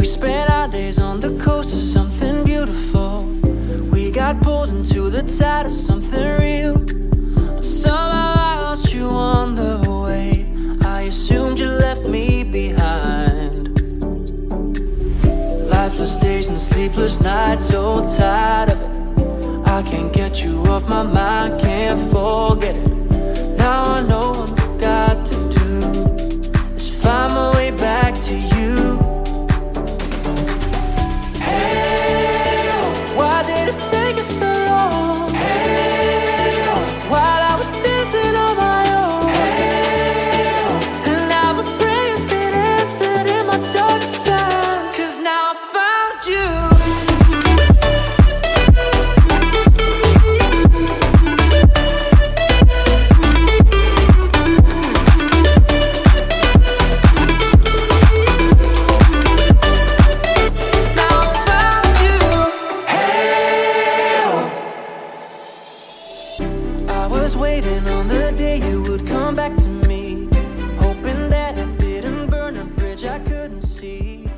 We spent our days on the coast of something beautiful. We got pulled into the tide of something real. But somehow I lost you on the way. I assumed you left me behind. Lifeless days and sleepless nights, so tired of it. I can't get you off my mind, can't forget it. was waiting on the day you would come back to me. Hoping that I didn't burn a bridge I couldn't see.